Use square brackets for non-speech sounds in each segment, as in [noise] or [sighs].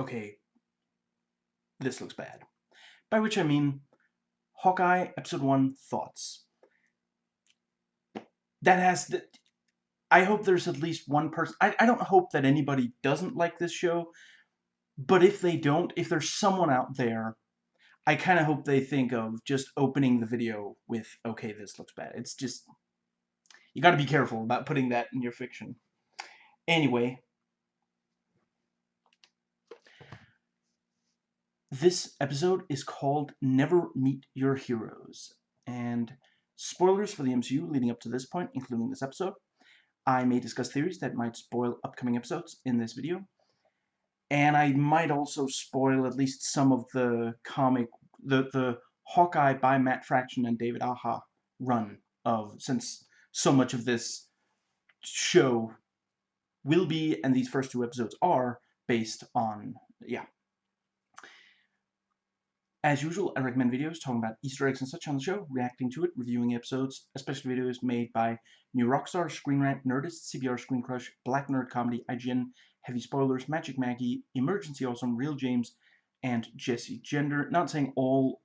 okay, this looks bad. By which I mean, Hawkeye, Episode 1, thoughts. That has, the, I hope there's at least one person, I, I don't hope that anybody doesn't like this show, but if they don't, if there's someone out there, I kind of hope they think of just opening the video with, okay, this looks bad. It's just, you got to be careful about putting that in your fiction. Anyway, this episode is called Never Meet Your Heroes, and spoilers for the MCU leading up to this point, including this episode. I may discuss theories that might spoil upcoming episodes in this video, and I might also spoil at least some of the comic, the, the Hawkeye by Matt Fraction and David Aja run of, since so much of this show will be, and these first two episodes are, based on, yeah. As usual, I recommend videos talking about Easter eggs and such on the show, reacting to it, reviewing episodes, especially videos made by New Rockstar, Screen Rant, Nerdist, CBR Screen Crush, Black Nerd Comedy, IGN, Heavy Spoilers, Magic Maggie, Emergency Awesome, Real James, and Jesse Gender. Not saying all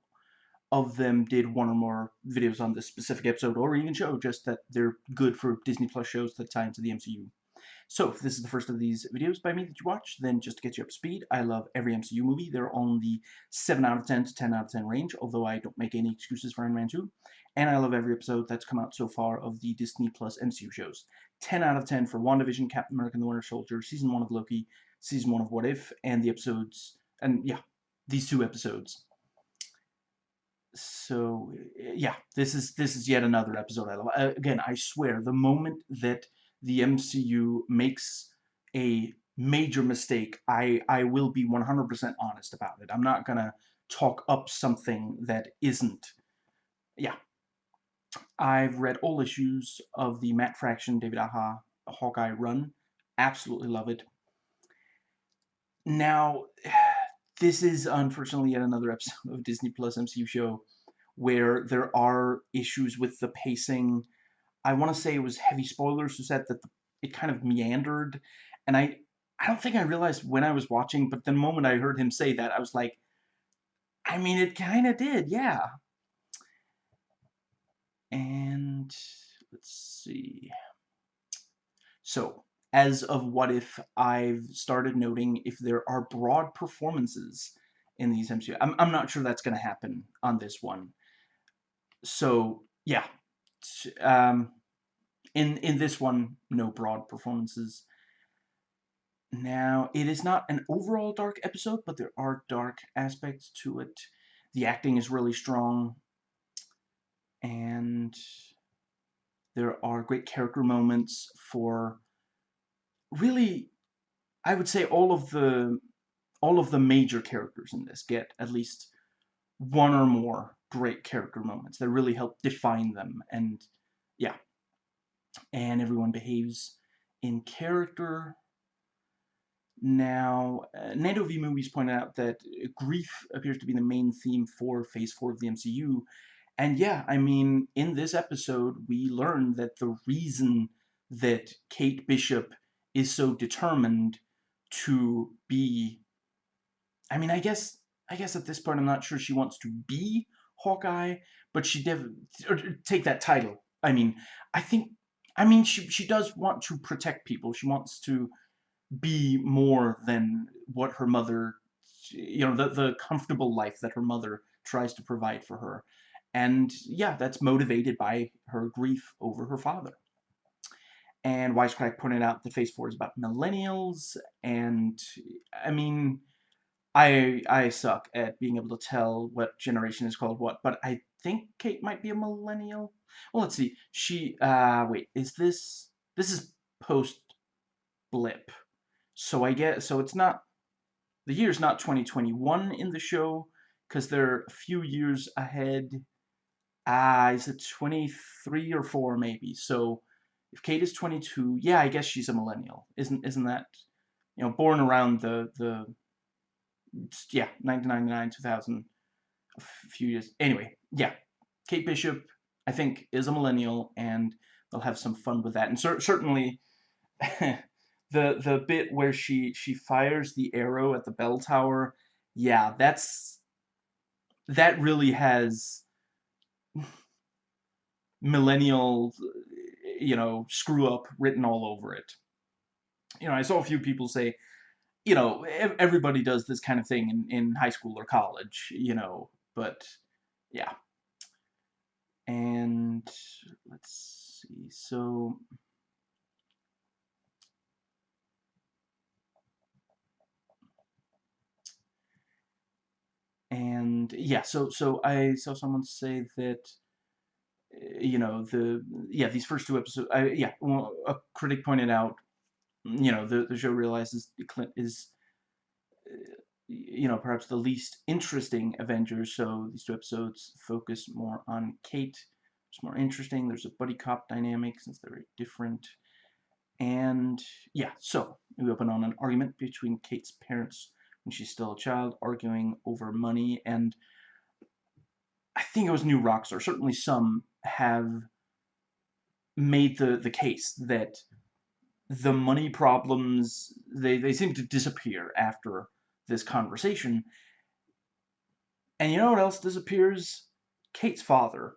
of them did one or more videos on this specific episode or even show, just that they're good for Disney Plus shows that tie into the MCU. So, if this is the first of these videos by me that you watch, then just to get you up to speed, I love every MCU movie. They're on the 7 out of 10 to 10 out of 10 range, although I don't make any excuses for Iron Man 2. And I love every episode that's come out so far of the Disney Plus MCU shows. 10 out of 10 for WandaVision, Captain America and the Winter Soldier, Season 1 of Loki, Season 1 of What If, and the episodes, and yeah, these two episodes. So, yeah, this is this is yet another episode I love. Again, I swear, the moment that the MCU makes a major mistake, I, I will be 100% honest about it. I'm not going to talk up something that isn't. Yeah. I've read all issues of the Matt Fraction, David Aja, Hawkeye run. Absolutely love it. Now, [sighs] this is unfortunately yet another episode of Disney Plus MCU show where there are issues with the pacing I want to say it was Heavy Spoilers who said that the, it kind of meandered, and I I don't think I realized when I was watching, but the moment I heard him say that, I was like, I mean, it kind of did, yeah. And let's see. So, as of What If, I've started noting if there are broad performances in these MCU. I'm, I'm not sure that's going to happen on this one. So, yeah, um, in in this one, no broad performances. Now, it is not an overall dark episode, but there are dark aspects to it. The acting is really strong, and there are great character moments for really, I would say all of the all of the major characters in this get at least one or more great character moments that really help define them. And yeah, and everyone behaves in character. Now, uh, Nando V Movies pointed out that grief appears to be the main theme for Phase 4 of the MCU. And yeah, I mean, in this episode, we learn that the reason that Kate Bishop is so determined to be... I mean, I guess I guess at this point I'm not sure she wants to be Hawkeye, but she did take that title. I mean, I think, I mean, she she does want to protect people. She wants to be more than what her mother, you know, the the comfortable life that her mother tries to provide for her, and yeah, that's motivated by her grief over her father. And Wisecrack pointed out that Phase Four is about millennials, and I mean I I suck at being able to tell what generation is called what, but I think Kate might be a millennial. Well, let's see. She uh wait, is this this is post blip. So I get so it's not the year's not 2021 in the show cuz they're a few years ahead. Ah, uh, is it 23 or 4 maybe. So if Kate is 22, yeah, I guess she's a millennial. Isn't isn't that you know, born around the the yeah, 1999, 2000, a few years. Anyway, yeah, Kate Bishop, I think, is a millennial, and they'll have some fun with that. And cer certainly, [laughs] the the bit where she she fires the arrow at the bell tower, yeah, that's that really has [laughs] millennial, you know, screw up written all over it. You know, I saw a few people say, you know, everybody does this kind of thing in, in high school or college, you know, but yeah. And let's see, so and yeah, so so I saw someone say that eh, you know the yeah these first two episodes I, yeah well, a critic pointed out you know the the show realizes Clint is eh, you know perhaps the least interesting Avengers so these two episodes focus more on Kate it's more interesting there's a buddy cop dynamic since they're very different and yeah so we open on an argument between Kate's parents when she's still a child, arguing over money. And I think it was New Rockstar. Certainly some have made the, the case that the money problems, they, they seem to disappear after this conversation. And you know what else disappears? Kate's father.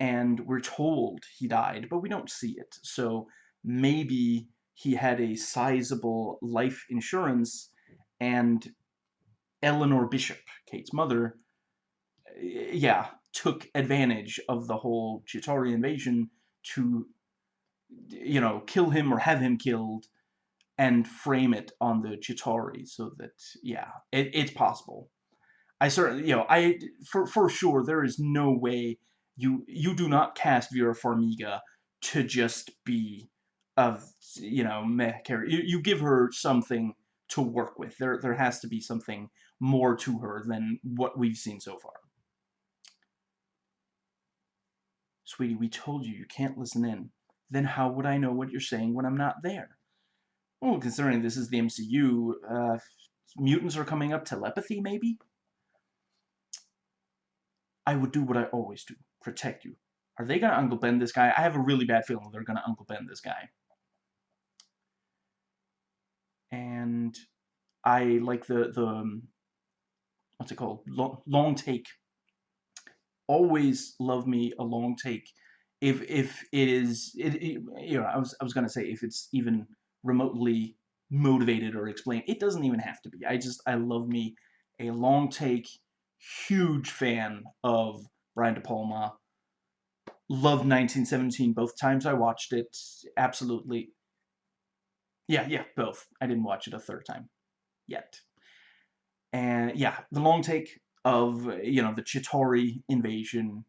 And we're told he died, but we don't see it. So maybe he had a sizable life insurance and Eleanor Bishop, Kate's mother, eh, yeah, took advantage of the whole Chitauri invasion to, you know, kill him or have him killed and frame it on the Chitauri so that, yeah, it, it's possible. I certainly, you know, I, for, for sure, there is no way you, you do not cast Vera Farmiga to just be of, you know, meh character. You, you give her something to work with. There, there has to be something more to her than what we've seen so far. Sweetie, we told you you can't listen in. Then how would I know what you're saying when I'm not there? Well, considering this is the MCU, uh, mutants are coming up, telepathy maybe? I would do what I always do, protect you. Are they going to Uncle Ben this guy? I have a really bad feeling they're going to Uncle Ben this guy. And I like the, the um, what's it called? Long, long take. Always love me a long take. If if it is, it, it you know, I was I was gonna say if it's even remotely motivated or explained, it doesn't even have to be. I just I love me a long take. Huge fan of Brian De Palma. Loved 1917 both times I watched it. Absolutely. Yeah, yeah, both. I didn't watch it a third time yet. And yeah, the long take of, you know, the Chitauri invasion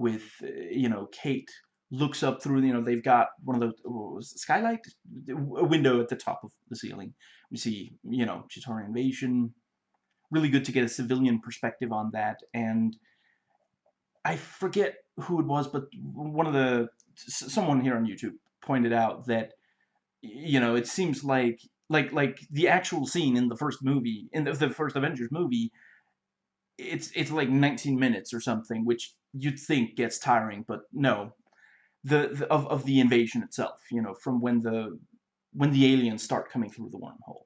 with, uh, you know, Kate looks up through, you know, they've got one of those, skylight? A window at the top of the ceiling. We see, you know, Chitauri invasion. Really good to get a civilian perspective on that. And I forget who it was, but one of the, someone here on YouTube pointed out that, you know, it seems like like like the actual scene in the first movie in the, the first Avengers movie it's it's like 19 minutes or something which you'd think gets tiring but no. The, the of, of the invasion itself you know from when the when the aliens start coming through the wormhole.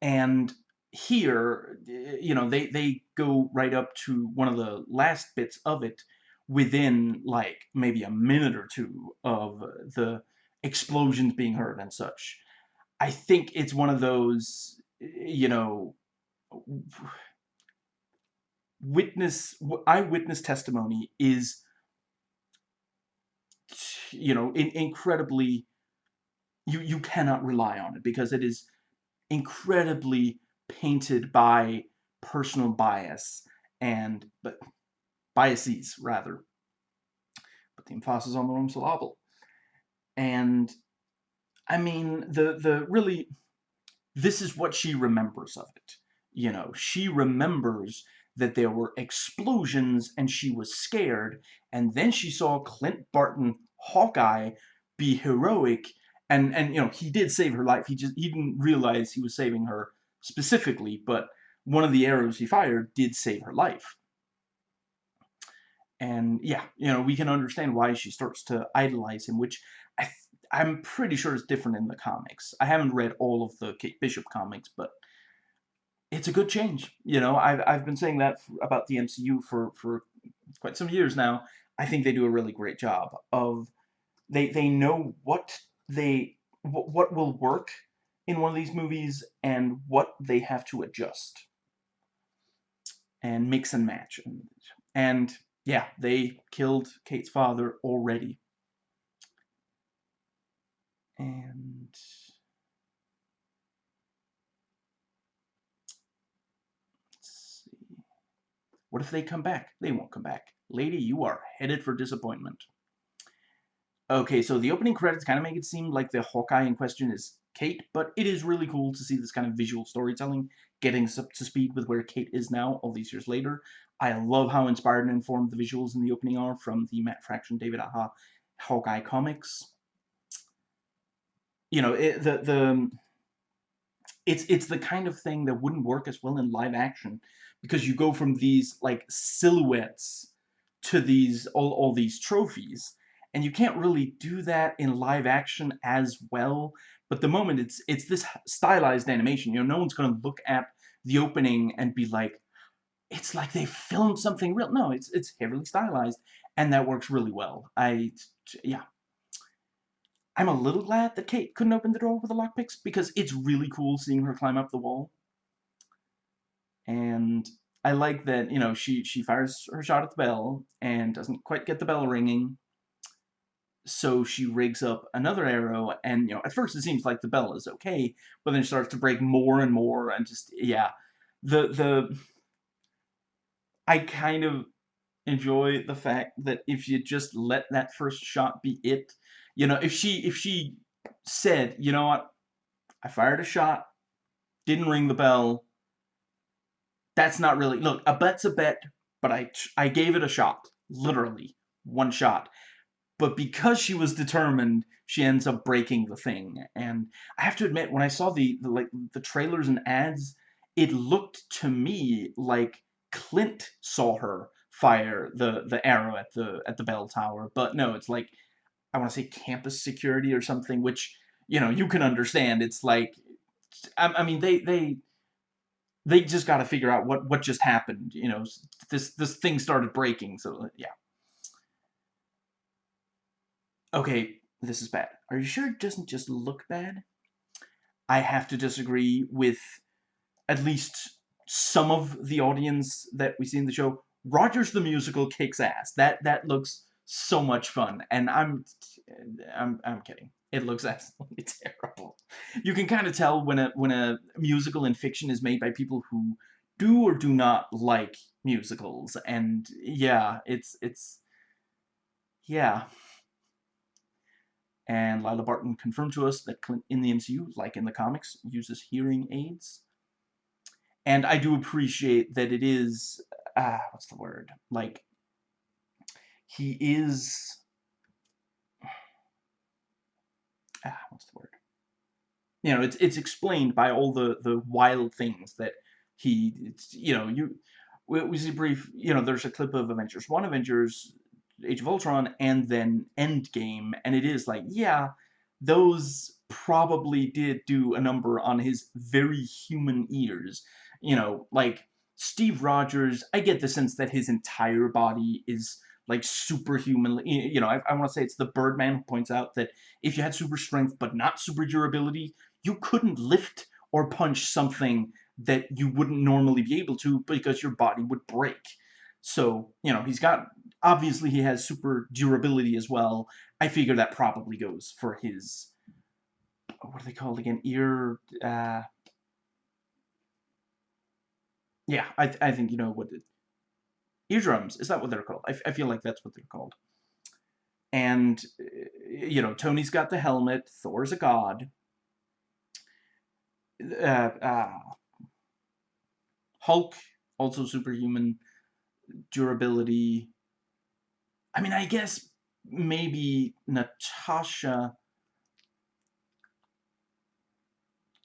And here you know they they go right up to one of the last bits of it within like maybe a minute or two of the explosions being heard and such. I think it's one of those, you know, witness eyewitness testimony is, you know, in, incredibly. You you cannot rely on it because it is incredibly painted by personal bias and but biases rather. But the emphasis on the wrong syllable. And I mean, the the really, this is what she remembers of it. You know, she remembers that there were explosions and she was scared, and then she saw Clint Barton, Hawkeye, be heroic, and and you know he did save her life. He just he didn't realize he was saving her specifically, but one of the arrows he fired did save her life. And yeah, you know, we can understand why she starts to idolize him, which I I'm pretty sure it's different in the comics. I haven't read all of the Kate Bishop comics, but it's a good change. You know, I've, I've been saying that about the MCU for, for quite some years now. I think they do a really great job of they they know what they what will work in one of these movies and what they have to adjust and mix and match. And yeah, they killed Kate's father already. And What if they come back? They won't come back. Lady, you are headed for disappointment. Okay, so the opening credits kind of make it seem like the Hawkeye in question is Kate, but it is really cool to see this kind of visual storytelling getting up to speed with where Kate is now all these years later. I love how inspired and informed the visuals in the opening are from the Matt Fraction, David Aja Hawkeye comics. You know, it, the the it's it's the kind of thing that wouldn't work as well in live action because you go from these like silhouettes to these all, all these trophies and you can't really do that in live action as well. But the moment it's it's this stylized animation you know no one's going to look at the opening and be like it's like they filmed something real. No it's it's heavily stylized and that works really well. I yeah. I'm a little glad that Kate couldn't open the door with the lockpicks because it's really cool seeing her climb up the wall. And I like that, you know, she, she fires her shot at the bell and doesn't quite get the bell ringing. So she rigs up another arrow, and, you know, at first it seems like the bell is okay, but then it starts to break more and more, and just, yeah. The, the, I kind of enjoy the fact that if you just let that first shot be it, you know, if she, if she said, you know what, I fired a shot, didn't ring the bell, that's not really look a bet's a bet but i i gave it a shot literally one shot. But because she was determined she ends up breaking the thing. And i have to admit when i saw the, the like the trailers and ads it looked to me like clint saw her fire the the arrow at the at the bell tower. But no it's like i want to say campus security or something which you know you can understand. It's like I, I mean they they they just got to figure out what what just happened. You know, this this thing started breaking. So yeah. Okay, this is bad. Are you sure it doesn't just look bad? I have to disagree with at least some of the audience that we see in the show. Rogers the musical kicks ass. That that looks so much fun, and I'm I'm I'm kidding. It looks [laughs] absolutely terrible. You can kind of tell when a when a musical in fiction is made by people who do or do not like musicals, and yeah, it's it's yeah. And Lila Barton confirmed to us that Clint in the MCU, like in the comics, uses hearing aids. And I do appreciate that it is, ah, what's the word? Like, he is ah, what's the word? You know, it's it's explained by all the the wild things that he, it's, you know, you we see brief, you know, there's a clip of Avengers One, Avengers Age of Ultron, and then Endgame, and it is like, yeah, those probably did do a number on his very human ears. You know, like Steve Rogers, I get the sense that his entire body is like superhuman. You know, I, I want to say it's the Birdman who points out that if you had super strength but not super durability, you couldn't lift or punch something that you wouldn't normally be able to because your body would break. So, you know, he's got, obviously he has super durability as well. I figure that probably goes for his, what are they called again? Ear, uh, yeah, I, I think you know what eardrums. Is that what they're called? I, I feel like that's what they're called. And, uh, you know, Tony's got the helmet. Thor's a god. Uh, uh, Hulk, also superhuman durability. I mean, I guess maybe Natasha.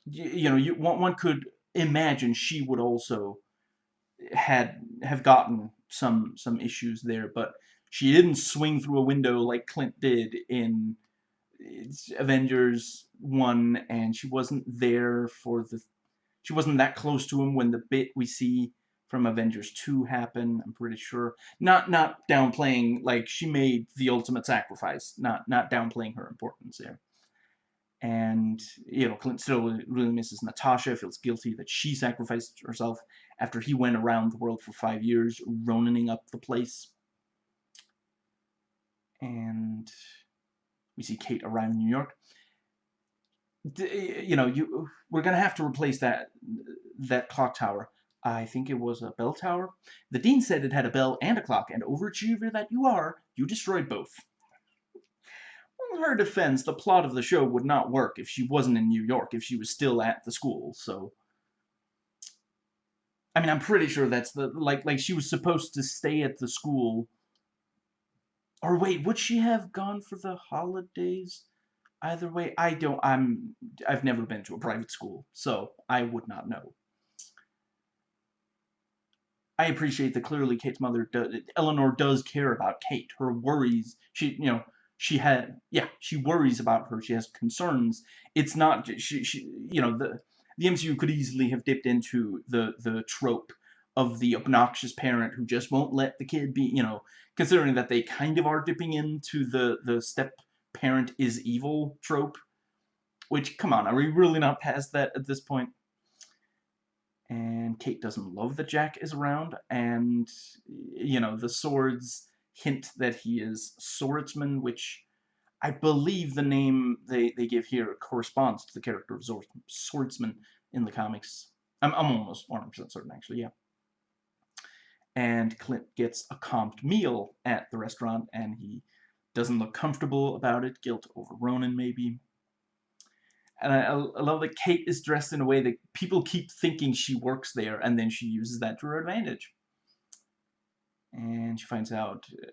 You, you know, you one, one could imagine she would also had have gotten some some issues there, but she didn't swing through a window like Clint did in Avengers 1 and she wasn't there for the she wasn't that close to him when the bit we see from Avengers 2 happen, I'm pretty sure. Not not downplaying like she made the ultimate sacrifice, not not downplaying her importance there. And you know, Clint still really misses Natasha, feels guilty that she sacrificed herself after he went around the world for five years, Ronaning up the place. And we see Kate around New York. You know, you we're gonna have to replace that that clock tower. I think it was a bell tower. The dean said it had a bell and a clock, and overachiever that you are, you destroyed both. In her defense, the plot of the show would not work if she wasn't in New York, if she was still at the school, so... I mean, I'm pretty sure that's the, like, like she was supposed to stay at the school or wait, would she have gone for the holidays? Either way, I don't, I'm, I've never been to a private school, so I would not know. I appreciate that clearly Kate's mother, Eleanor does care about Kate. Her worries, she, you know, she had, yeah, she worries about her. She has concerns. It's not, she, she you know, the, the MCU could easily have dipped into the, the trope of the obnoxious parent who just won't let the kid be, you know, considering that they kind of are dipping into the, the step parent is evil trope. Which, come on, are we really not past that at this point? And Kate doesn't love that Jack is around, and, you know, the swords hint that he is swordsman, which I believe the name they, they give here corresponds to the character of swordsman in the comics. I'm, I'm almost 100% certain, actually, yeah and Clint gets a comped meal at the restaurant, and he doesn't look comfortable about it. Guilt over Ronin, maybe. And I, I, love that Kate is dressed in a way that people keep thinking she works there, and then she uses that to her advantage. And she finds out uh,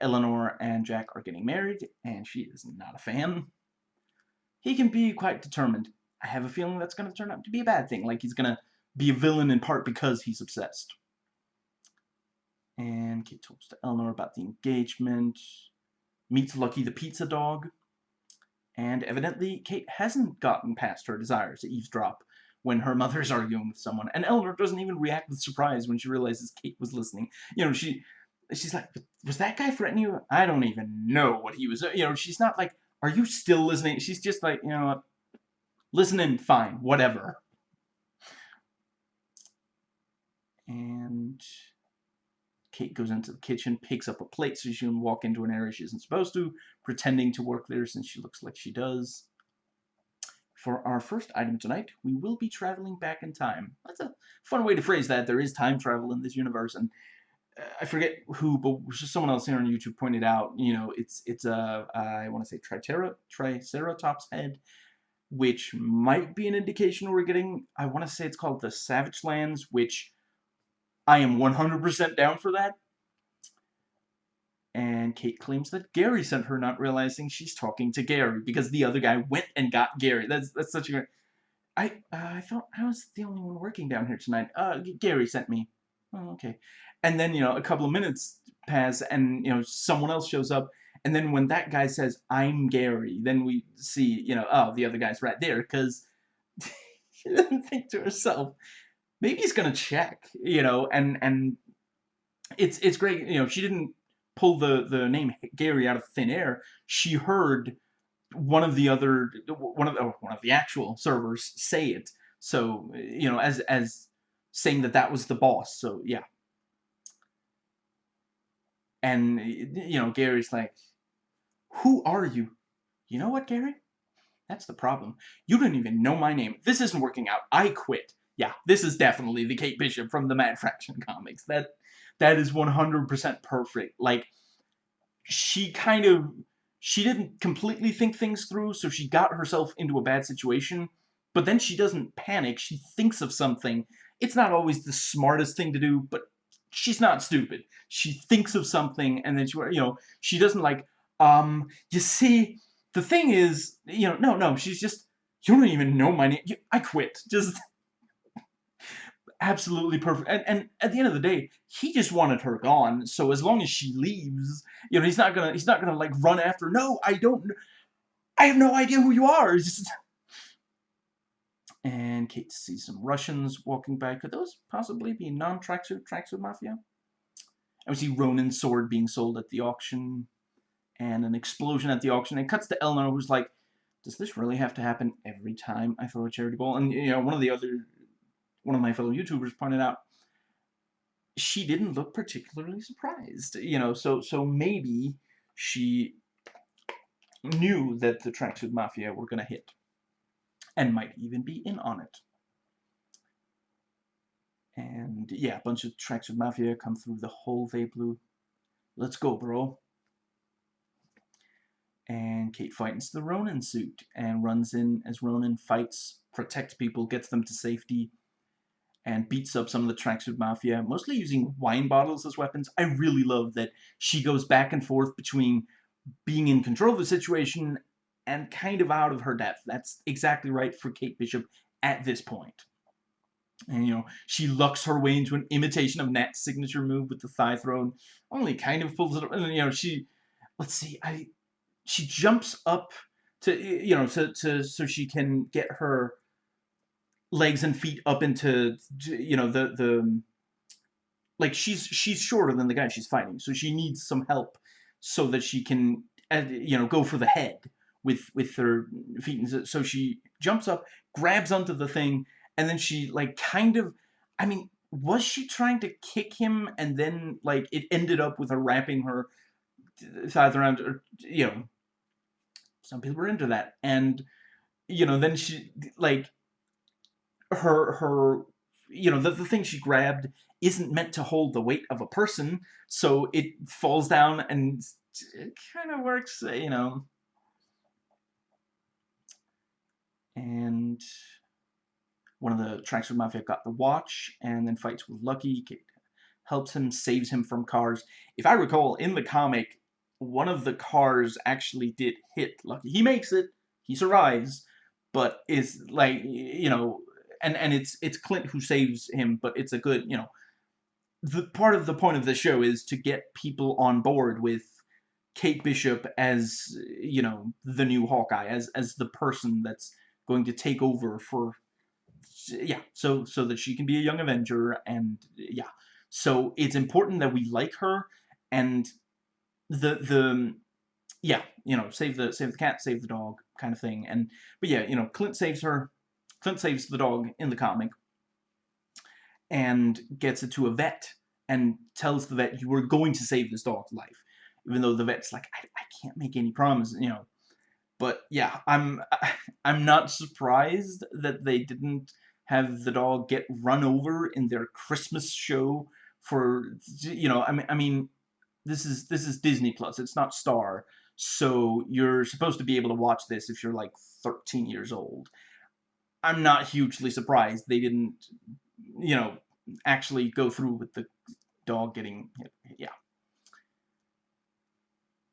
Eleanor and Jack are getting married, and she is not a fan. He can be quite determined. I have a feeling that's going to turn out to be a bad thing, like he's going to be a villain in part because he's obsessed. And Kate talks to Eleanor about the engagement, meets Lucky the pizza dog, and evidently Kate hasn't gotten past her desire to eavesdrop when her mother's arguing with someone. And Eleanor doesn't even react with surprise when she realizes Kate was listening. You know, she she's like, was that guy threatening you? I don't even know what he was. You know, she's not like, are you still listening? She's just like, you know, listening, fine, whatever. And Kate goes into the kitchen, picks up a plate so she can walk into an area she isn't supposed to, pretending to work there since she looks like she does. For our first item tonight, we will be traveling back in time. That's a fun way to phrase that. There is time travel in this universe, and uh, I forget who, but someone else here on YouTube pointed out, you know, it's it's a I want to say Tritera, Triceratops head, which might be an indication we're getting. I want to say it's called the Savage Lands, which I am 100% down for that. And Kate claims that Gary sent her, not realizing she's talking to Gary because the other guy went and got Gary. That's that's such a. I uh, I thought I was the only one working down here tonight. Uh, Gary sent me. Oh, okay. And then you know a couple of minutes pass, and you know someone else shows up, and then when that guy says I'm Gary, then we see you know oh the other guy's right there because she [laughs] didn't think to herself maybe he's gonna check, you know, and and it's it's great, you know, she didn't pull the the name Gary out of thin air. She heard one of the other one of the oh, one of the actual servers say it. So you know, as as saying that that was the boss. So yeah. And you know, Gary's like, "Who are you?" You know what, Gary? That's the problem. You don't even know my name. This isn't working out. I quit yeah, this is definitely the Kate Bishop from the Matt Fraction [laughs] comics. That that is 100% perfect. Like she kind of she didn't completely think things through, so she got herself into a bad situation, but then she doesn't panic. She thinks of something. It's not always the smartest thing to do, but she's not stupid. She thinks of something and then she you know, she doesn't like um you see the thing is, you know, no, no, she's just you don't even know my name. I quit. Just absolutely perfect. And, and at the end of the day, he just wanted her gone. So as long as she leaves, you know, he's not gonna he's not gonna like run after. No, I don't. I have no idea who you are. [laughs] And Kate sees some Russians walking by. Could those possibly be non-tracksuit tracksuit mafia? And we see Ronin's sword being sold at the auction, and an explosion at the auction. And cuts to Eleanor, who's like, "Does this really have to happen every time I throw a charity ball?" And you know, one of the other, one of my fellow YouTubers pointed out, she didn't look particularly surprised. You know, so so maybe she knew that the tracksuit mafia were gonna hit and might even be in on it. And yeah, a bunch of tracksuit mafia come through the whole Ve Blue. Let's go, bro. And Kate fights the Ronin suit and runs in as Ronin fights, protects people, gets them to safety, and beats up some of the tracksuit mafia, mostly using wine bottles as weapons. I really love that she goes back and forth between being in control of the situation and kind of out of her depth. That's exactly right for Kate Bishop at this point. And, you know, she lucks her way into an imitation of Nat's signature move with the thigh throw, only kind of pulls it up. And, you know, she, let's see, I, she jumps up to, you know, to, to, so she can get her legs and feet up into, you know, the, the, like, she's, she's shorter than the guy she's fighting, so she needs some help so that she can, uh, you know, go for the head with with her feet. and So she jumps up, grabs onto the thing, and then she like kind of, I mean, was she trying to kick him and then like it ended up with her wrapping her thighs around, you know, some people were into that, and you know, then she like her her you know the, the thing she grabbed isn't meant to hold the weight of a person so it falls down and it kind of works uh, you know and one of the Tracksuit Mafia got the watch and then fights with Lucky, helps him, saves him from cars. If I recall, in the comic, one of the cars actually did hit Lucky. He makes it, he survives, but is like, you know, and, and it's it's Clint who saves him, but it's a good, you know, the part of the point of the show is to get people on board with Kate Bishop as, you know, the new Hawkeye, as as the person that's going to take over for yeah so so that she can be a young avenger and yeah. So it's important that we like her and the the yeah you know save the save the cat save the dog kind of thing. And but yeah you know clint saves her clint saves the dog in the comic and gets it to a vet and tells the vet you were going to save this dog's life even though the vet's like i, I can't make any promises, you know but yeah, I'm [laughs] I'm not surprised that they didn't have the dog get run over in their Christmas show for you know, I mean I mean this is this is Disney Plus. It's not Star. So you're supposed to be able to watch this if you're like 13 years old. I'm not hugely surprised they didn't you know actually go through with the dog getting yeah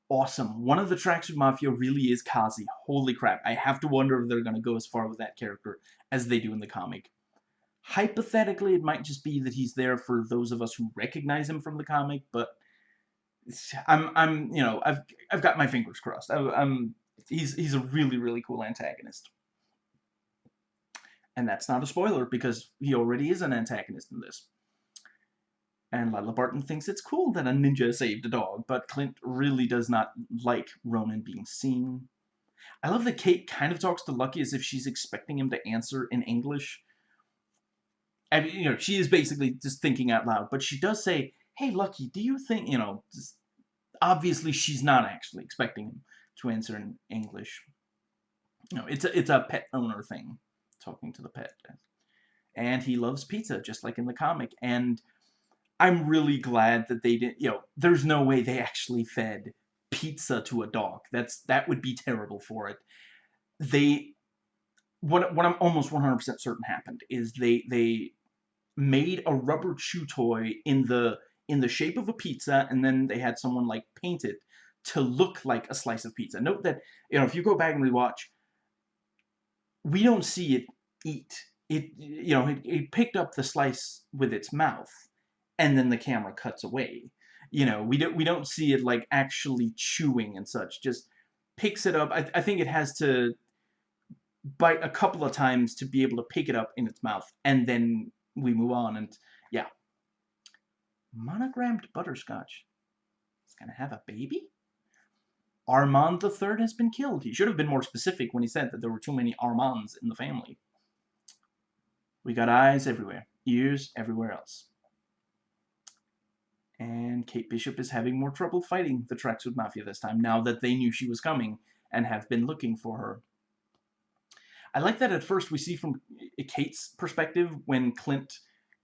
awesome. One of the Tracksuit Mafia really is Kazi. Holy crap. I have to wonder if they're going to go as far with that character as they do in the comic. Hypothetically, it might just be that he's there for those of us who recognize him from the comic, but I'm, I'm, you know, I've, I've got my fingers crossed. I, I'm, he's, he's a really, really cool antagonist. And that's not a spoiler, because he already is an antagonist in this. And Lila Barton thinks it's cool that a ninja saved a dog, but Clint really does not like Ronin being seen. I love that Kate kind of talks to Lucky as if she's expecting him to answer in English. I mean, you know, she is basically just thinking out loud, but she does say, hey, Lucky, do you think, you know, just, obviously she's not actually expecting him to answer in English. You know, it's a, it's a pet owner thing, talking to the pet. And he loves pizza, just like in the comic. And I'm really glad that they didn't, you know, there's no way they actually fed pizza to a dog. That's that would be terrible for it. They what what I'm almost 100% certain happened is they they made a rubber chew toy in the in the shape of a pizza and then they had someone like paint it to look like a slice of pizza. Note that, you know, if you go back and rewatch, we don't see it eat. It, you know, it, it picked up the slice with its mouth and then the camera cuts away. You know, we don't we don't see it like actually chewing and such, just picks it up. I, I think it has to bite a couple of times to be able to pick it up in its mouth, and then we move on. And yeah, monogrammed butterscotch is gonna have a baby. Armand the Third has been killed. He should have been more specific when he said that there were too many Armands in the family. We got eyes everywhere, ears everywhere else. And Kate Bishop is having more trouble fighting the Tracksuit Mafia this time, now that they knew she was coming and have been looking for her. I like that at first we see from Kate's perspective when Clint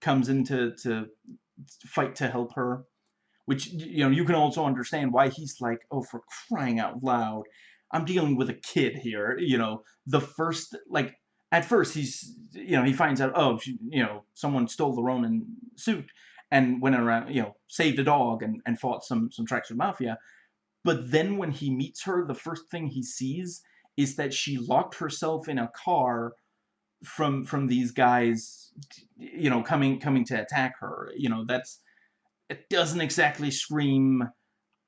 comes in to, to fight to help her, which, you know, you can also understand why he's like, oh, for crying out loud, I'm dealing with a kid here, you know, the first, like, at first he's, you know, he finds out, oh, she, you know, someone stole the Ronin suit, and went around, you know, saved a dog and, and fought some, some Tracksuit Mafia. But then when he meets her, the first thing he sees is that she locked herself in a car from from these guys, you know, coming coming to attack her. You know, that's it doesn't exactly scream,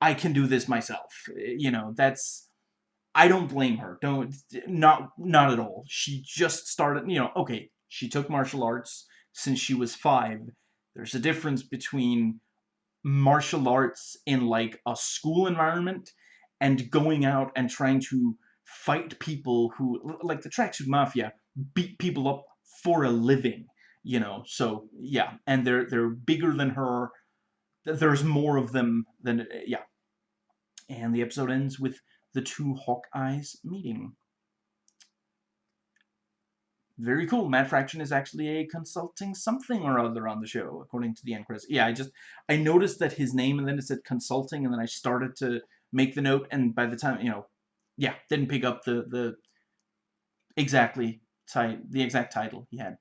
I can do this myself. You know, that's I don't blame her. Don't not not at all. She just started, you know, okay, she took martial arts since she was 5 there's a difference between martial arts in like a school environment and going out and trying to fight people who, like the Tracksuit Mafia, beat people up for a living, you know. So yeah, and they're they're bigger than her. There's more of them than yeah. And the episode ends with the two Hawkeyes meeting very cool. Matt Fraction is actually a consulting something or other on the show, according to the end credits. Yeah, I just, I noticed that his name, and then it said consulting, and then I started to make the note, and by the time, you know, yeah, didn't pick up the, the exactly, the exact title he had.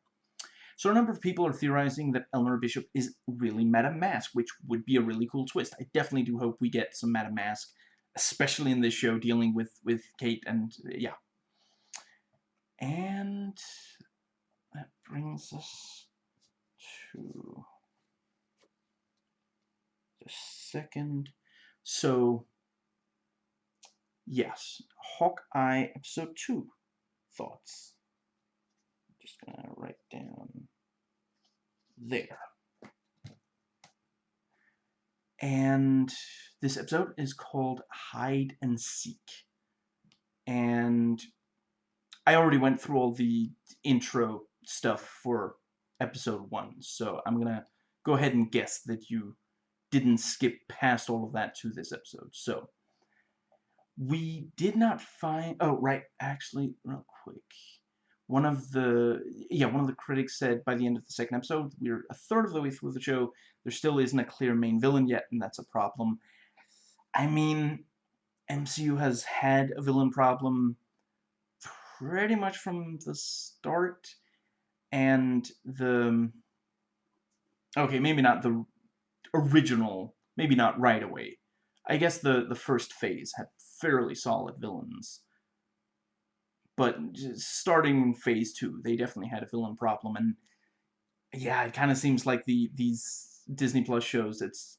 So a number of people are theorizing that Eleanor Bishop is really Madame Masque, which would be a really cool twist. I definitely do hope we get some Madame Masque, especially in this show dealing with, with Kate, and yeah, and that brings us to the second. So, yes, Hawkeye episode 2 thoughts. I'm just to write down there. And this episode is called Hide and Seek. And I already went through all the intro stuff for episode 1, so I'm to go ahead and guess that you didn't skip past all of that to this episode. So, we did not find... Oh, right, actually, real quick. One of the... Yeah, one of the critics said by the end of the second episode, we're a third of the way through the show, there still isn't a clear main villain yet, and that's a problem. I mean, MCU has had a villain problem pretty much from the start and the okay maybe not the original maybe not right away I guess the the first phase had fairly solid villains but starting phase two they definitely had a villain problem and yeah it kind of seems like the these Disney Plus shows it's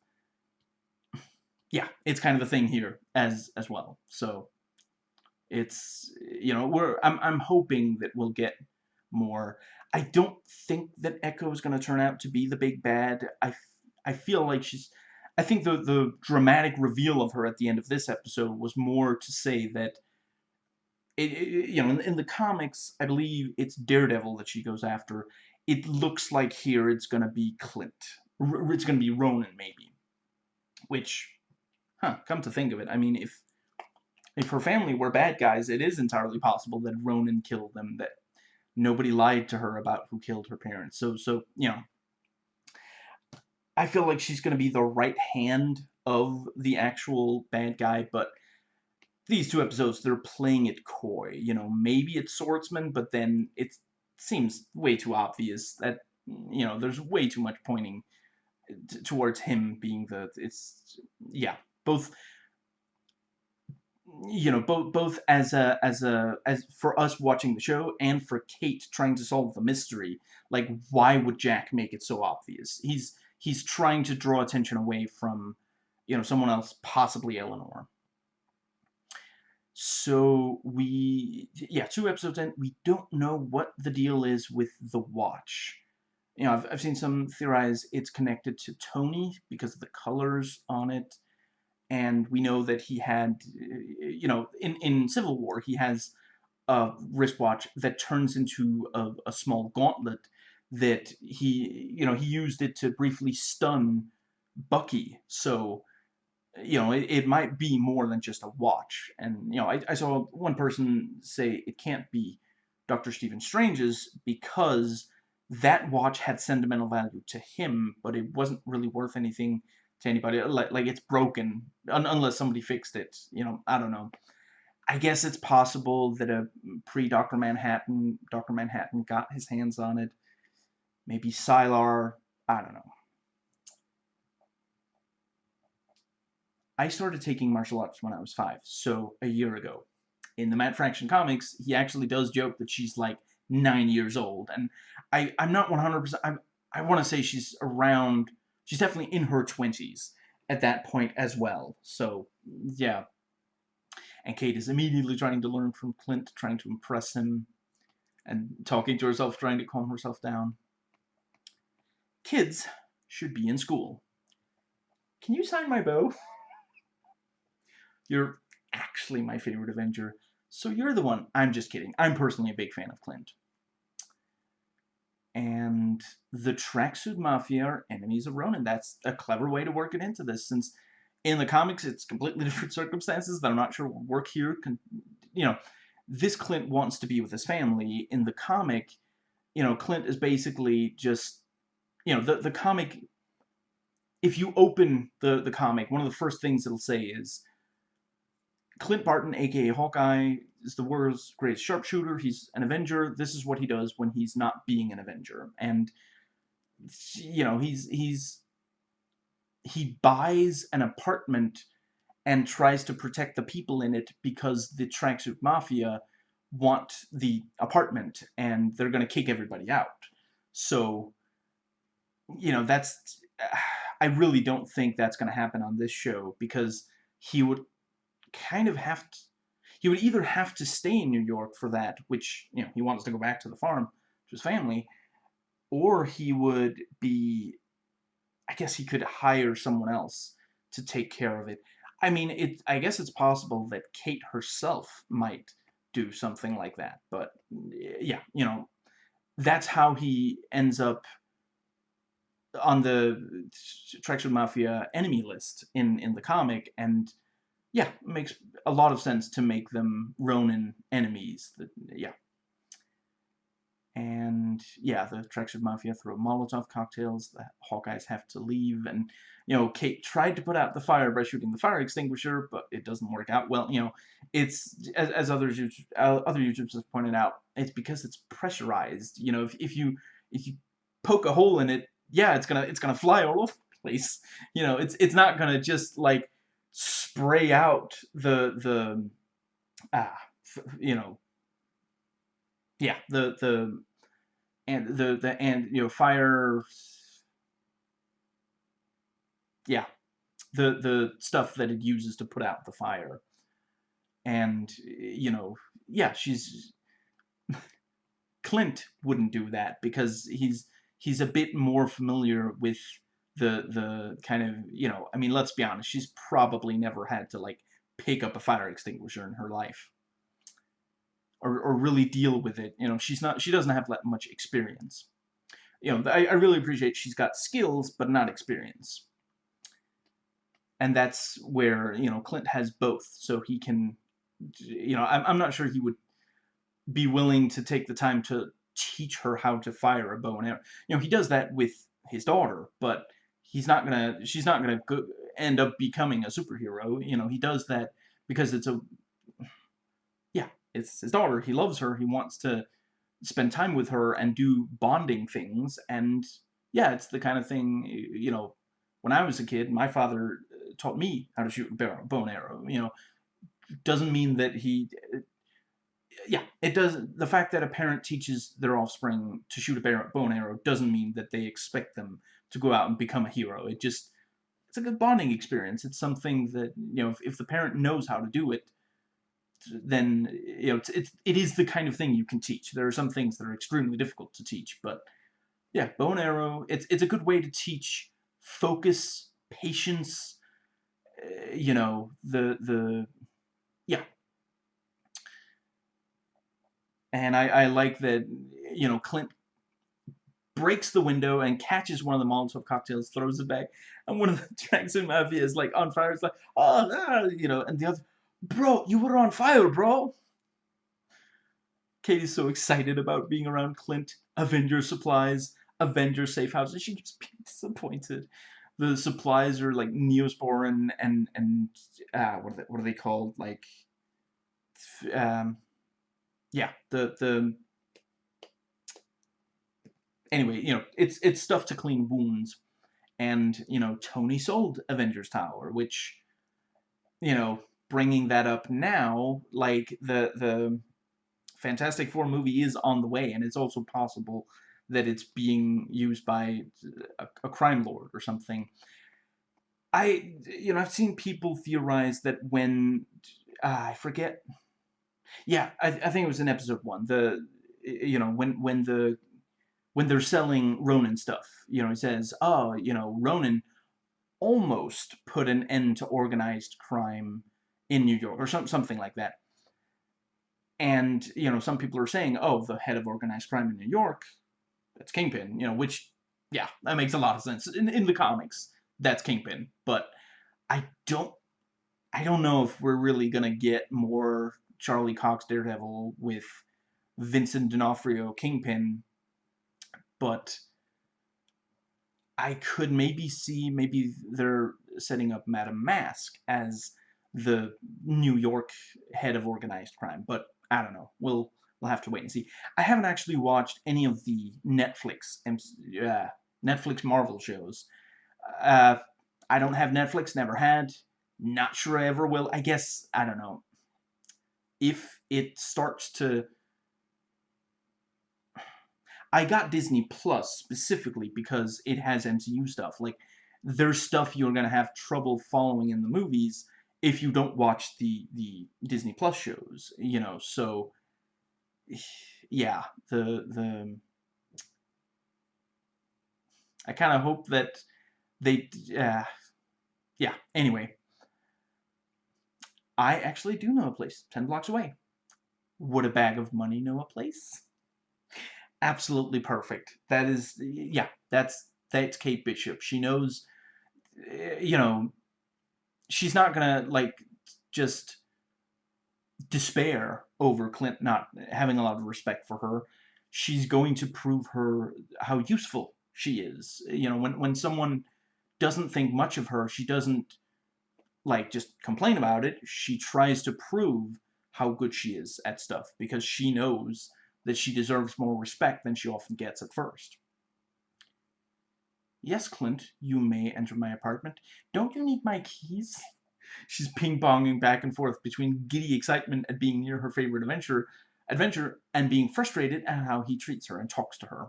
yeah it's kind of a thing here as as well so it's you know we're I'm I'm hoping that we'll get more. I don't think that Echo is going to turn out to be the big bad. I I feel like she's. I think the the dramatic reveal of her at the end of this episode was more to say that. It, it, you know, in, in the comics, I believe it's Daredevil that she goes after. It looks like here it's going to be Clint. R it's going to be Ronin, maybe. Which, huh, come to think of it, I mean, if if her family were bad guys, it is entirely possible that Ronin killed them, that nobody lied to her about who killed her parents. So, so you know, I feel like she's going to be the right hand of the actual bad guy, but these two episodes, they're playing it coy. You know, maybe it's Swordsman, but then it seems way too obvious that, you know, there's way too much pointing uh, towards him being the, it's, yeah, both you know both both as a as a as for us watching the show and for Kate trying to solve the mystery like why would Jack make it so obvious he's he's trying to draw attention away from you know someone else possibly Eleanor So we, yeah, two episodes in, we don't know what the deal is with the watch. You know, I've, I've seen some theorize it's connected to Tony because of the colors on it. And we know that he had, you know, in, in Civil War, he has a wristwatch that turns into a, a small gauntlet that he, you know, he used it to briefly stun Bucky. So you know, it, it might be more than just a watch. And, you know, I, I saw one person say it can't be Dr. Stephen Strange's because that watch had sentimental value to him, but it wasn't really worth anything to anybody. Like, like it's broken un unless somebody fixed it. You know, I don't know. I guess it's possible that a pre-Dr. Manhattan, Dr. Manhattan got his hands on it. Maybe Sylar, I don't know. I started taking martial arts when I was five, so a year ago. In the Matt Fraction comics, he actually does joke that she's like nine years old, and I, I'm not 100%, I, I want to say she's around, she's definitely in her 20s at that point as well, so yeah. And Kate is immediately trying to learn from Clint, trying to impress him, and talking to herself, trying to calm herself down. Kids should be in school. Can you sign my bow? [laughs] You're actually my favorite Avenger, so you're the one. I'm just kidding. I'm personally a big fan of Clint. And the Tracksuit Mafia are enemies of Ronin. That's a clever way to work it into this, since in the comics it's completely [laughs] different circumstances that I'm not sure will work here. You know, this Clint wants to be with his family. In the comic, you know, Clint is basically just, you know, the, the comic, if you open the, the comic, one of the first things it'll say is, Clint Barton, aka Hawkeye, is the world's greatest sharpshooter. He's an Avenger. This is what he does when he's not being an Avenger. And you know, he's he's he buys an apartment and tries to protect the people in it because the tracksuit mafia want the apartment and they're going to kick everybody out. So, you know, that's I really don't think that's going to happen on this show because he would kind of have to, he would either have to stay in New York for that, which, you know, he wants to go back to the farm to his family, or he would be, I guess he could hire someone else to take care of it. I mean, it. I guess it's possible that Kate herself might do something like that, but yeah, you know, that's how he ends up on the Tracksuit Mafia enemy list in in the comic, and yeah, makes a lot of sense to make them Ronin enemies. The, yeah. And yeah, the Tracksuit Mafia throw Molotov cocktails. The Hawkeyes have to leave, and you know Kate tried to put out the fire by shooting the fire extinguisher, but it doesn't work out well. You know, it's as, as others uh, other YouTubers have pointed out, it's because it's pressurized. You know, if if you if you poke a hole in it, yeah, it's gonna it's gonna fly all over the place. You know, it's it's not gonna just like spray out the the ah you know yeah the the and the the and you know fire yeah the the stuff that it uses to put out the fire. And you know yeah she's [laughs] Clint wouldn't do that because he's he's a bit more familiar with the the kind of you know I mean let's be honest she's probably never had to like pick up a fire extinguisher in her life. Or, or really deal with it you know she's not she doesn't have that much experience. You know I, I really appreciate she's got skills but not experience. And that's where you know Clint has both so he can you know I'm, I'm not sure he would be willing to take the time to teach her how to fire a bow and arrow. You know he does that with his daughter but he's not gonna she's not gonna go, end up becoming a superhero. You know he does that because it's a yeah it's his daughter. He loves her. He wants to spend time with her and do bonding things. And yeah it's the kind of thing you know when i was a kid my father uh, taught me how to shoot a bow and arrow. You know doesn't mean that he yeah, it does. The fact that a parent teaches their offspring to shoot a bow and arrow doesn't mean that they expect them to go out and become a hero. It just it's a good bonding experience. It's something that you know if, if the parent knows how to do it, then you know it's, it's it is the kind of thing you can teach. There are some things that are extremely difficult to teach, but yeah, bow and arrow. It's it's a good way to teach focus, patience. Uh, you know the the yeah. And I, I like that, you know, Clint breaks the window and catches one of the Molotov cocktails, throws it back, and one of the [laughs] Jackson Mafia is like on fire. It's like, oh, no, you know, and the other, bro, you were on fire, bro. Katie's so excited about being around Clint, Avenger supplies, Avenger safe house, and she keeps [laughs] being disappointed. The supplies are like Neosporin and and uh, what are they, what are they called? Like, um, yeah, the the anyway, you know, it's it's stuff to clean wounds. And, you know, Tony sold Avengers Tower, which, you know, bringing that up now, like, the, the Fantastic Four movie is on the way, and it's also possible that it's being used by a, a crime lord or something. I, you know, I've seen people theorize that when, uh, I forget, yeah, I, I think it was in episode one, the, you know, when, when the when they're selling Ronin stuff. You know, he says, oh, you know, Ronin almost put an end to organized crime in New York, or some, something like that. And, you know, some people are saying, oh, the head of organized crime in New York, that's Kingpin, you know, which, yeah, that makes a lot of sense. In, in the comics, that's Kingpin. But I don't, I don't know if we're really going to get more Charlie Cox Daredevil with Vincent D'Onofrio Kingpin but I could maybe see maybe they're setting up Madame Masque as the New York head of organized crime, but I don't know. We'll we'll have to wait and see. I haven't actually watched any of the Netflix uh, Netflix Marvel shows. Uh, I don't have Netflix, never had. Not sure I ever will. I guess I don't know. If it starts to I got Disney Plus specifically because it has MCU stuff. Like, there's stuff you're gonna have trouble following in the movies if you don't watch the the Disney Plus shows. You know, so yeah, the the I kind of hope that they uh, yeah. Anyway, I actually do know a place ten blocks away. Would a bag of money know a place? Absolutely perfect. That is, yeah, that's that's Kate Bishop. She knows, eh, you know, she's not gonna like just despair over Clint not having a lot of respect for her. She's going to prove her how useful she is. You know, when when someone doesn't think much of her, she doesn't like just complain about it. She tries to prove how good she is at stuff because she knows that she deserves more respect than she often gets at first. Yes, Clint, you may enter my apartment. Don't you need my keys? [laughs] She's ping-ponging back and forth between giddy excitement at being near her favorite adventure, adventure and being frustrated at how he treats her and talks to her.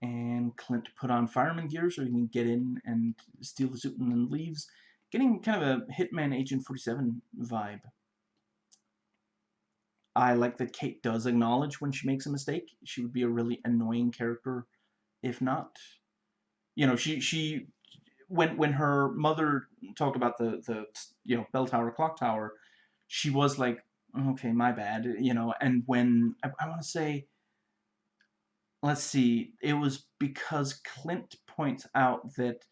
And Clint put on fireman gear so he can get in and steal the suit and then leaves, getting kind of a Hitman Agent 47 vibe. I like that Kate does acknowledge when she makes a mistake. She would be a really annoying character if not. You know, she she when when her mother talked about the the you know bell tower clock tower, she was like, okay, my bad, you know. And when I, I want to say, let's see, it was because Clint points out that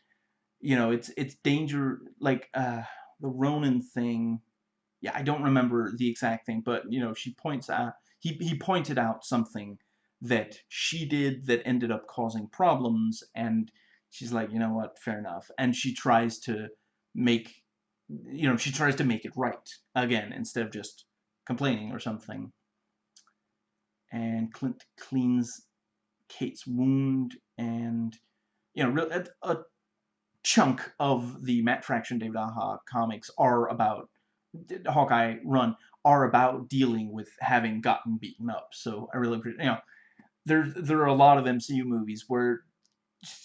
you know it's it's danger like uh the Ronin thing yeah, I don't remember the exact thing, but you know, she points out he he pointed out something that she did that ended up causing problems, and she's like, you know what, fair enough, and she tries to make you know she tries to make it right again instead of just complaining or something. And Clint cleans Kate's wound, and you know, a, a chunk of the Matt Fraction David Aja comics are about Hawkeye run are about dealing with having gotten beaten up. So I really appreciate, you know, there there are a lot of MCU movies where,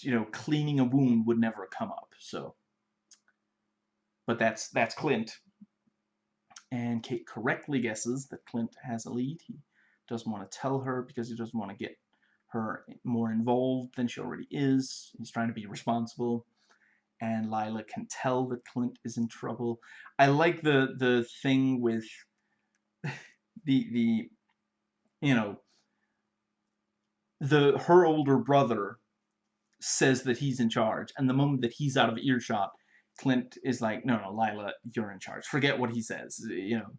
you know, cleaning a wound would never come up. So, but that's that's Clint. And Kate correctly guesses that Clint has a lead. He doesn't want to tell her because he doesn't want to get her more involved than she already is. He's trying to be responsible. And Lila can tell that Clint is in trouble. I like the the thing with [laughs] the the you know the her older brother says that he's in charge, and the moment that he's out of earshot, Clint is like, "No, no, Lila, you're in charge. Forget what he says." You know,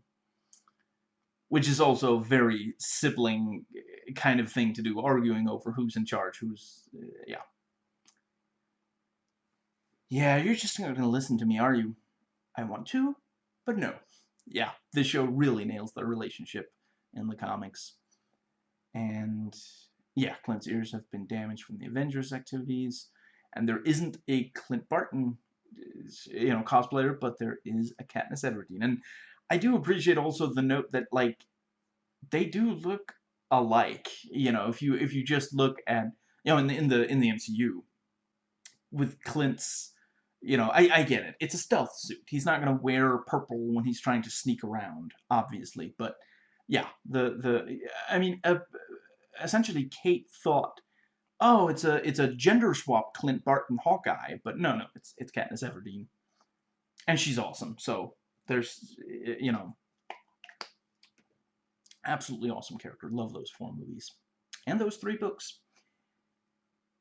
which is also a very sibling kind of thing to do, arguing over who's in charge, who's uh, yeah. Yeah, you're just not gonna listen to me, are you? I want to, but no. Yeah, this show really nails the relationship in the comics. And yeah, Clint's ears have been damaged from the Avengers activities, and there isn't a Clint Barton, uh, you know, cosplayer, but there is a Katniss Everdeen, and I do appreciate also the note that like they do look alike. You know, if you if you just look at you know in the in the in the MCU with Clint's you know, I, I get it. It's a stealth suit. He's not going to wear purple when he's trying to sneak around, obviously. But, yeah, the, the I mean, uh, essentially Kate thought, oh, it's a it's a gender swap Clint Barton Hawkeye, but no, no, it's it's Katniss Everdeen, and she's awesome. So there's you know, absolutely awesome character. Love those four movies and those three books.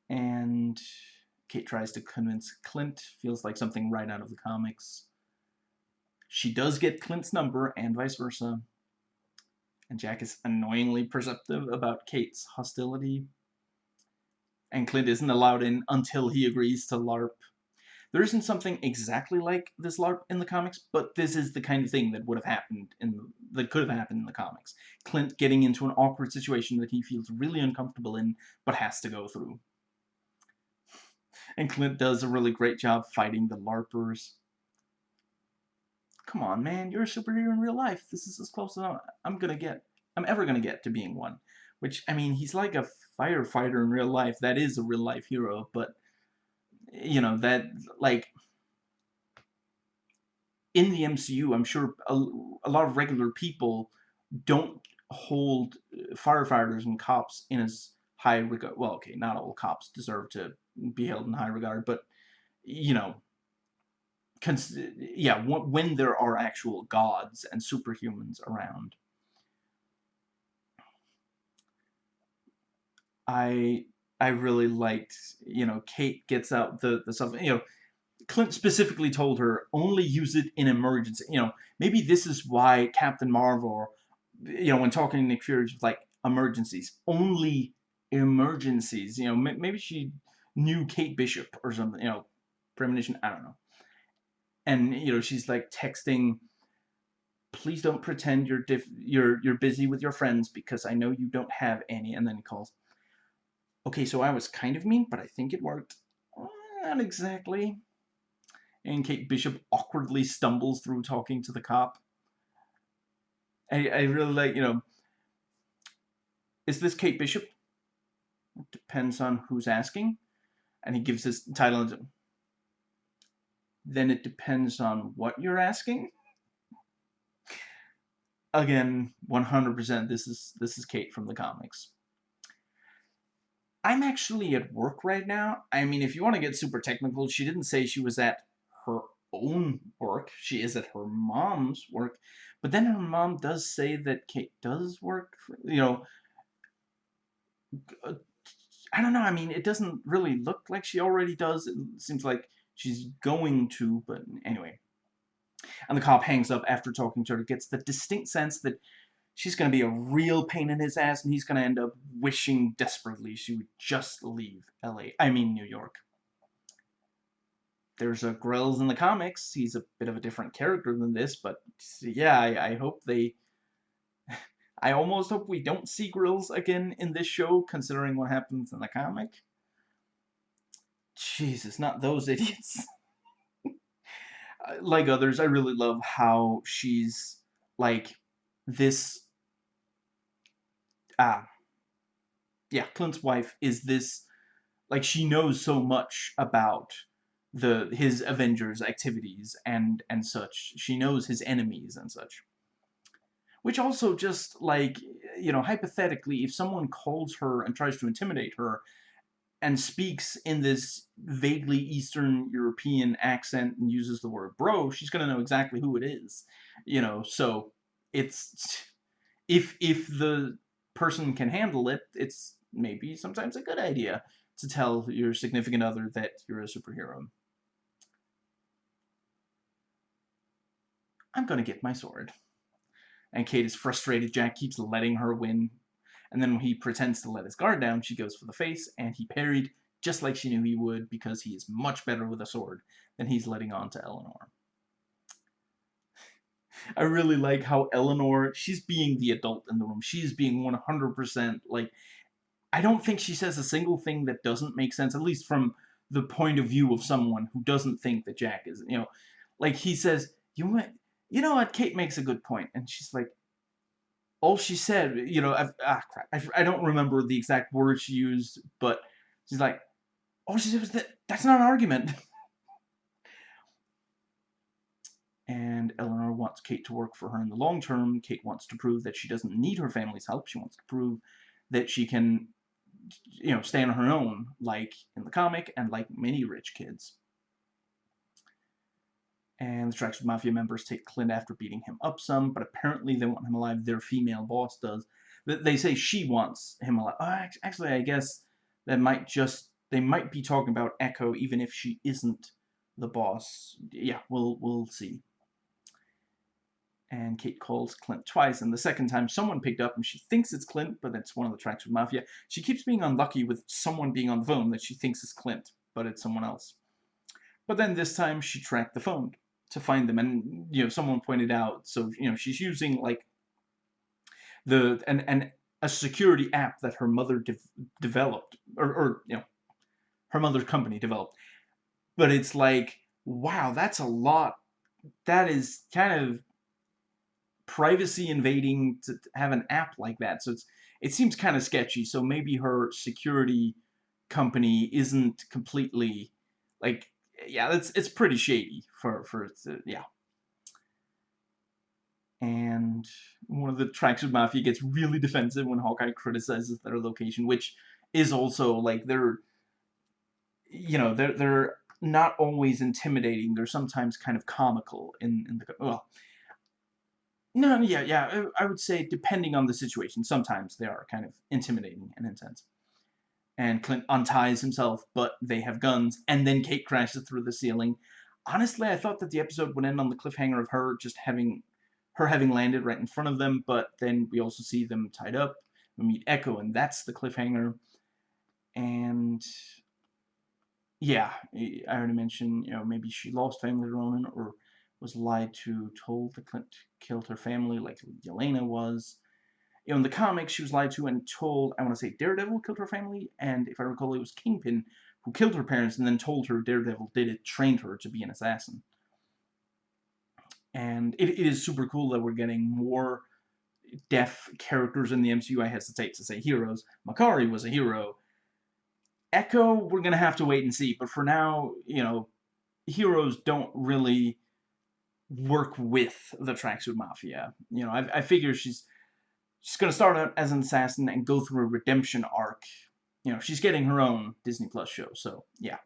And Kate tries to convince Clint. Feels like something right out of the comics. She does get Clint's number and vice versa and Jack is annoyingly perceptive about Kate's hostility. And Clint isn't allowed in until he agrees to LARP. There isn't something exactly like this LARP in the comics, but this is the kind of thing that would have happened in that could have happened in the comics. Clint getting into an awkward situation that he feels really uncomfortable in, but has to go through. And Clint does a really great job fighting the LARPers. Come on, man, you're a superhero in real life. This is as close as I'm gonna get. I'm ever gonna get to being one. Which, I mean, he's like a firefighter in real life. That is a real life hero, but, you know, that, like, in the MCU, I'm sure a, a lot of regular people don't hold firefighters and cops in as high regard. Well, okay, not all cops deserve to be held in high regard, but, you know, yeah, when there are actual gods and superhumans around. I I really liked, you know, Kate gets out the the stuff, you know, Clint specifically told her only use it in emergency. You know, maybe this is why Captain Marvel, you know, when talking to Nick Fury, like emergencies, only emergencies. You know, maybe she knew Kate Bishop or something. You know, premonition. I don't know. And you know she's like texting please don't pretend you're diff you're you're busy with your friends because I know you don't have any and then he calls. Okay so I was kind of mean but I think it worked. Not exactly. And Kate Bishop awkwardly stumbles through talking to the cop. I, I really like you know is this Kate Bishop? It depends on who's asking and he gives his title then it depends on what you're asking. Again, 100% this is this is Kate from the comics. I'm actually at work right now. I mean, if you want to get super technical, she didn't say she was at her own work. She is at her mom's work. But then her mom does say that Kate does work, for, you know, uh, I don't know. I mean, it doesn't really look like she already does. It seems like she's going to, but anyway. And the cop hangs up after talking to her, gets the distinct sense that she's going to be a real pain in his ass, and he's going to end up wishing desperately she would just leave L.A., I mean New York. There's a Grills in the comics. He's a bit of a different character than this, but yeah, I, I hope they... I almost hope we don't see Grills again in this show, considering what happens in the comic. Jesus, not those [laughs] idiots. like others, I really love how she's like this. Ah, yeah, Clint's wife is this. Like she knows so much about the his Avengers activities and and such. She knows his enemies and such. Which also just, like, you know, hypothetically, if someone calls her and tries to intimidate her, and speaks in this vaguely Eastern European accent and uses the word bro, she's gonna know exactly who it is. You know, so it's if if the person can handle it, it's maybe sometimes a good idea to tell your significant other that you're a superhero. I'm gonna get my sword. And Kate is frustrated. Jack keeps letting her win and then when he pretends to let his guard down, she goes for the face, and he parried just like she knew he would because he is much better with a sword than he's letting on to Eleanor. I really like how Eleanor, she's being the adult in the room. She's being 100% like, I don't think she says a single thing that doesn't make sense, at least from the point of view of someone who doesn't think that Jack is, you know, like he says, you might, you know what, Kate makes a good point, and she's like, all she said, you know, I've, ah, crap, I, I don't remember the exact words she used, but she's like, all she said was that that's not an argument. [laughs] and Eleanor wants Kate to work for her in the long term. Kate wants to prove that she doesn't need her family's help. She wants to prove that she can, you know, stand on her own, like in the comic and like many rich kids and the Tracksuit Mafia members take Clint after beating him up some, but apparently they want him alive. Their female boss does. They say she wants him alive. Oh, actually, I guess that might just they might be talking about Echo, even if she isn't the boss. Yeah, we'll we'll see. And Kate calls Clint twice, and the second time someone picked up and she thinks it's Clint, but it's one of the Tracksuit Mafia. She keeps being unlucky with someone being on the phone that she thinks is Clint, but it's someone else. But then this time she tracked the phone to find them. And, you know, someone pointed out, so, you know, she's using, like, the, and, and a security app that her mother de developed, or, or, you know, her mother's company developed. But it's like, wow, that's a lot. That is kind of privacy invading to have an app like that. So it's, it seems kind of sketchy. So maybe her security company isn't completely, like, yeah, it's it's pretty shady for for yeah. And one of the Tracksuit Mafia gets really defensive when Hawkeye criticizes their location, which is also like they're you know they're they're not always intimidating. They're sometimes kind of comical in in the well. No, yeah, yeah. I would say depending on the situation, sometimes they are kind of intimidating and intense and Clint unties himself, but they have guns, and then Kate crashes through the ceiling. Honestly, I thought that the episode would end on the cliffhanger of her just having her having landed right in front of them, but then we also see them tied up. We meet Echo, and that's the cliffhanger. And yeah, I already mentioned, you know, maybe she lost family to Ronin or was lied to, told that Clint killed her family like Yelena was in the comics, she was lied to and told, I want to say Daredevil killed her family, and if I recall, it was Kingpin who killed her parents and then told her Daredevil did it, trained her to be an assassin. And it, it is super cool that we're getting more deaf characters in the MCU. I hesitate to say heroes. Makkari was a hero. Echo, we're going to have to wait and see. But for now, you know, heroes don't really work with the Tracksuit Mafia. You know, I, I figure she's she's going to start out as an assassin and go through a redemption arc. You know, she's getting her own Disney Plus show, so yeah.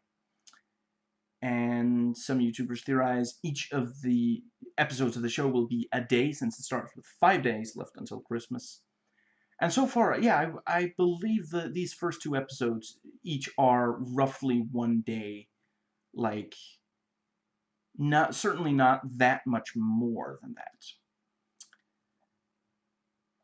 And some YouTubers theorize each of the episodes of the show will be a day since it starts with five days left until Christmas. And so far, yeah, I, I believe that these first two episodes each are roughly one day. Like, not certainly not that much more than that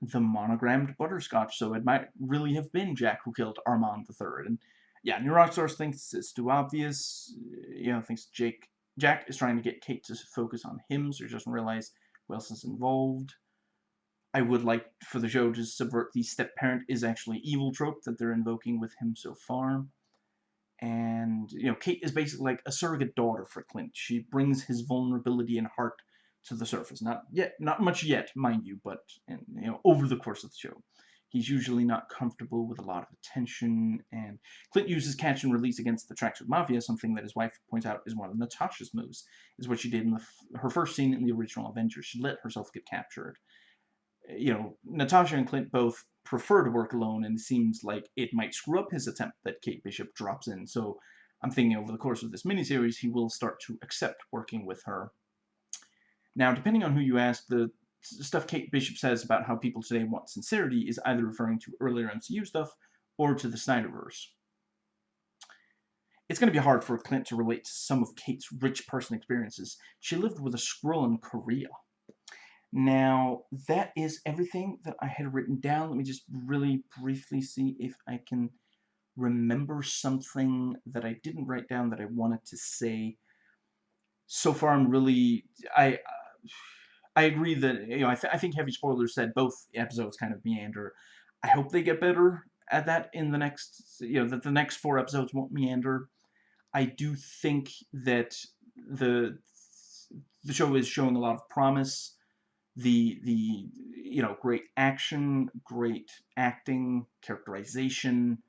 the monogrammed butterscotch, so it might really have been Jack who killed Armand III. And yeah, New Rockstars thinks it's too obvious. You know, thinks Jake Jack is trying to get Kate to focus on him, so he doesn't realize who else is involved. I would like for the show to subvert the step-parent is actually evil trope that they're invoking with him so far. And, you know, Kate is basically like a surrogate daughter for Clint. She brings his vulnerability and heart to the surface. Not yet, not much yet, mind you, but you know, over the course of the show. He's usually not comfortable with a lot of attention, and Clint uses catch and release against the Tracksuit Mafia, something that his wife points out is one of Natasha's moves, is what she did in the, her first scene in the original Avengers. She let herself get captured. you know, Natasha and Clint both prefer to work alone, and it seems like it might screw up his attempt that Kate Bishop drops in. So I'm thinking over the course of this miniseries, he will start to accept working with her. Now, depending on who you ask, the stuff Kate Bishop says about how people today want sincerity is either referring to earlier MCU stuff or to the Snyderverse. It's going to be hard for Clint to relate to some of Kate's rich person experiences. She lived with a squirrel in Korea. Now, that is everything that I had written down. Let me just really briefly see if I can remember something that I didn't write down that I wanted to say. So far, I'm really... I... I agree that, you know, I, th I think Heavy Spoilers said both episodes kind of meander. I hope they get better at that in the next, you know, that the next four episodes won't meander. I do think that the the show is showing a lot of promise. The the you know great action, great acting, characterization.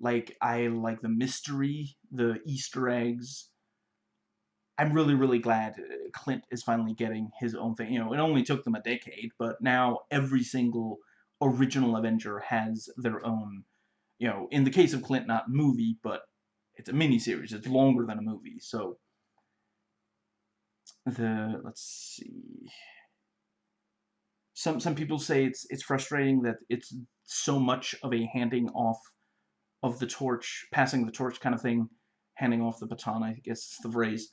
Like I like the mystery, the Easter eggs. I'm really really glad uh, Clint is finally getting his own thing. You know, it only took them a decade, but now every single original Avenger has their own. You know, in the case of Clint, not movie, but it's a mini series. It's longer than a movie. So the let's see. Some some people say it's it's frustrating that it's so much of a handing off of the torch, passing the torch kind of thing, handing off the baton. I guess is the phrase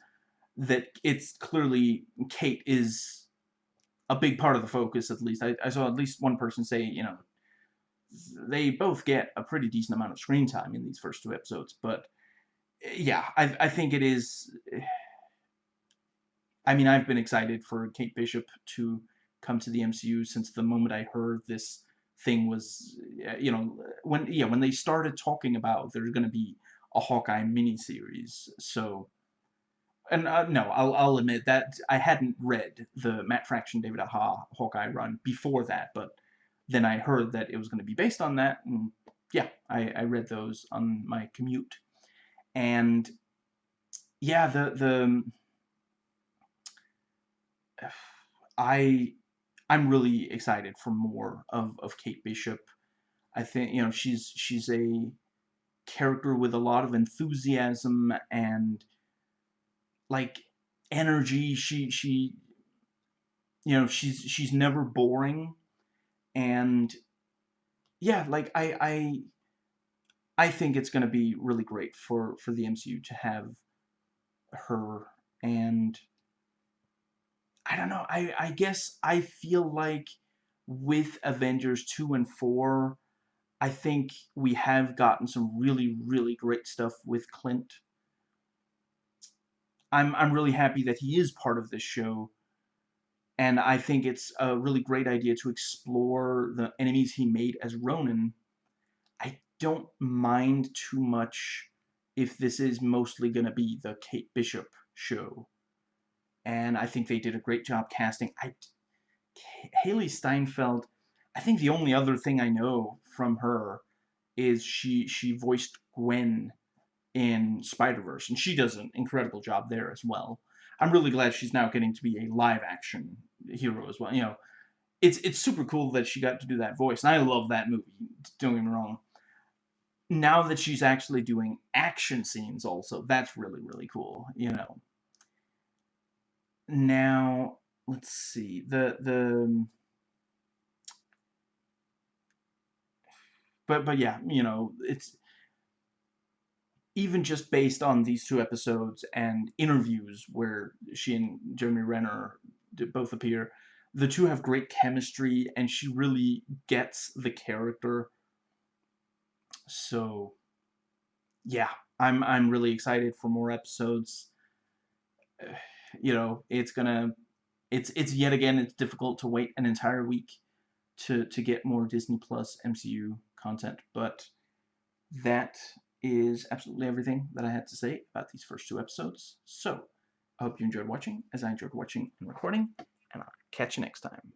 that it's clearly Kate is a big part of the focus. At least I, I saw at least one person say, you know, they both get a pretty decent amount of screen time in these first two episodes, but yeah, I, I think it is. I mean, I've been excited for Kate Bishop to come to the MCU since the moment I heard this thing was, you know, when yeah when they started talking about there's going to be a Hawkeye miniseries. So, and uh, no, I'll I'll admit that I hadn't read the Matt Fraction David Aja Hawkeye run before that, but then I heard that it was going to be based on that, and yeah, I, I read those on my commute and yeah, the the I I'm really excited for more of of Kate Bishop. I think you know she's she's a character with a lot of enthusiasm and like energy. She she you know she's she's never boring and yeah like I I I think it's going to be really great for, for the MCU to have her and I don't know, I, I guess I feel like with Avengers 2 and 4, I think we have gotten some really, really great stuff with Clint. I'm, I'm really happy that he is part of this show. And I think it's a really great idea to explore the enemies he made as Ronin I don't mind too much if this is mostly going to be the Kate Bishop show. And I think they did a great job casting. I, Hailee Steinfeld, I think the only other thing I know from her is she she voiced Gwen in Spider-Verse, and she does an incredible job there as well. I'm really glad she's now getting to be a live-action hero as well. You know, it's it's super cool that she got to do that voice, and I love that movie. Don't get me wrong now that she's actually doing action scenes also, that's really, really cool, you know. Now, let's see, the, the, but, but yeah, you know, it's, even just based on these two episodes and interviews where she and Jeremy Renner both appear, the two have great chemistry and she really gets the character so yeah, I'm I'm really excited for more episodes. [sighs] You know, it's gonna it's it's yet again it's difficult to wait an entire week to to get more Disney Plus MCU content, but that is absolutely everything that I had to say about these first two episodes. So, I hope you enjoyed watching, as I enjoyed watching and recording, and I'll catch you next time.